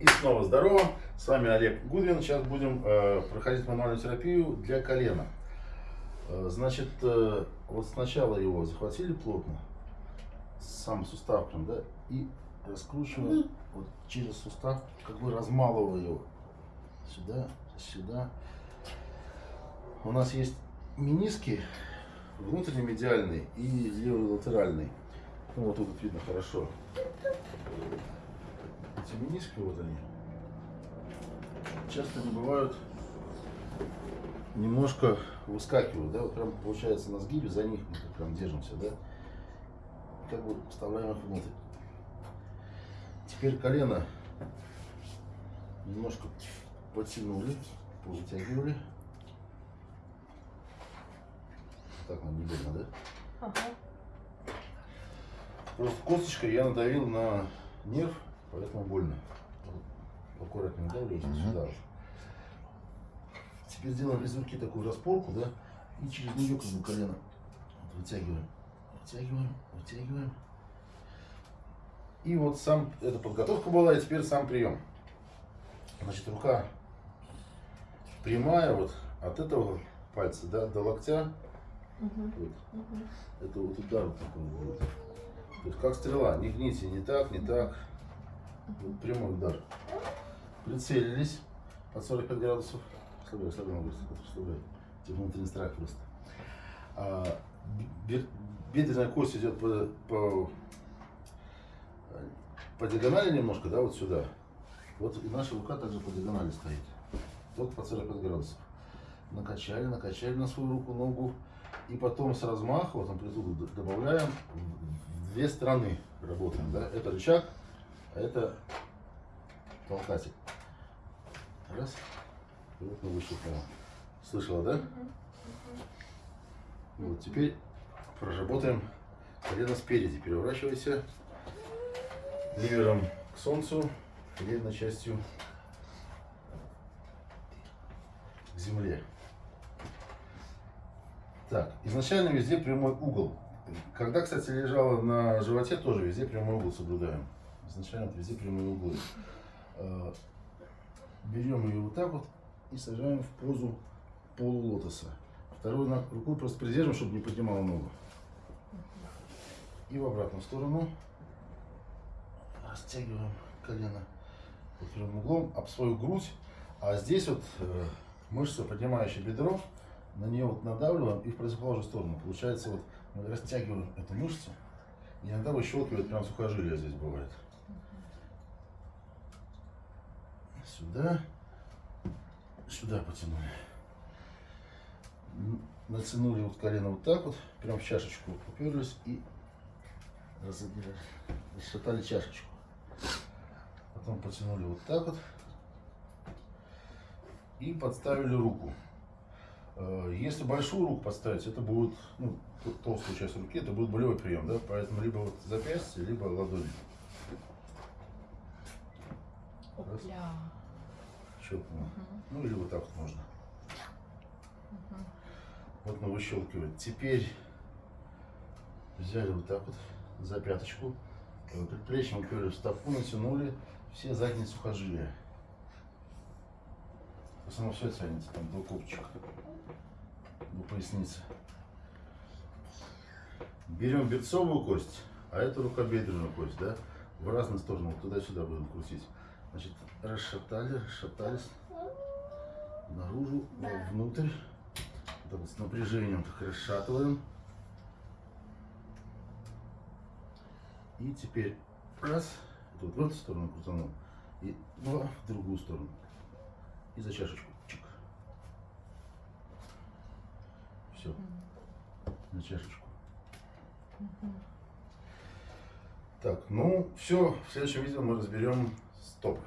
И снова здорово, с вами Олег Гудвин. Сейчас будем э, проходить мануальную терапию для колена. Э, значит, э, вот сначала его захватили плотно, сам сустав прям, да, и раскручиваем вот через сустав, как бы размалывая его. Сюда, сюда. У нас есть миниски, внутренний медиальный и левый латеральный. Ну, вот тут видно хорошо эти миниски, вот они, часто не бывают, немножко выскакивают, да, вот прям получается на сгибе, за них мы прям держимся, да, как бы вставляем их внутрь. Теперь колено немножко подтянули, повытягивали. Так нам не больно, да? Ага. Просто косточкой я надавил на нерв, поэтому больно. Аккуратно надавливайте угу. сюда. Теперь делаем из руки такую распорку, да, и через нее как бы колено вот, вытягиваем, вытягиваем, вытягиваем. И вот сам, эта подготовка была, и теперь сам прием. Значит, рука прямая вот от этого пальца да, до локтя. Угу. Вот. Угу. Это вот удар вот такой будет. То есть как стрела, не гните, не так, не так. Прямой удар. Прицелились под 45 градусов. Слабее, слабее ногу, слабее. Типа внутренний страх просто. А, бедренная кость идет по, по, по диагонали немножко, да, вот сюда. Вот и наша рука также по диагонали стоит. Только по 45 градусов. Накачали, накачали на свою руку, ногу. И потом с размаха, вот амплитуду добавляем, в две стороны работаем. Да? Это рычаг, а это толкатель. Раз. Вот мы выщелкнули. Слышала, да? Вот теперь проработаем колено спереди. Переворачивайся ливером к солнцу, передней частью к земле. Так, изначально везде прямой угол. Когда, кстати, лежала на животе, тоже везде прямой угол соблюдаем. Изначально везде прямые углы. А, берем ее вот так вот и сажаем в позу полулотоса. Второй рукой просто придержим, чтобы не поднимала ногу. И в обратную сторону растягиваем колено под прямым углом об свою грудь. А здесь вот э, мышца, поднимающая бедро, на нее вот надавливаем и в противоположную сторону. Получается вот мы растягиваем эту мышцу. Иногда выщелкивает прям сухожилие здесь бывает. Сюда сюда потянули. Натянули вот колено вот так вот, прям в чашечку уперлись и расшатали чашечку. Потом потянули вот так вот и подставили руку. Э, если большую руку подставить, это будет, ну, толстую часть руки, это будет болевой прием, да, поэтому либо вот запястье, либо ладони. Раз щелкнула. Угу. Ну или вот так вот можно. Угу. Вот мы выщелкиваем. Теперь взяли вот так вот за пяточку, предплечьем уперлись в стопу, натянули все задние сухожилия. Основном все тянется, там до копчика, до поясницы. Берем берцовую кость, а это рукобедренную кость, да, в разные стороны, вот туда-сюда будем крутить. Значит, расшатали, расшатались наружу, внутрь. Так вот с напряжением так расшатываем. И теперь раз, вот в эту сторону крутанул, и два в другую сторону. И за чашечку. Чик. Все. На чашечку. Так, ну все, в следующем видео мы разберем стоп.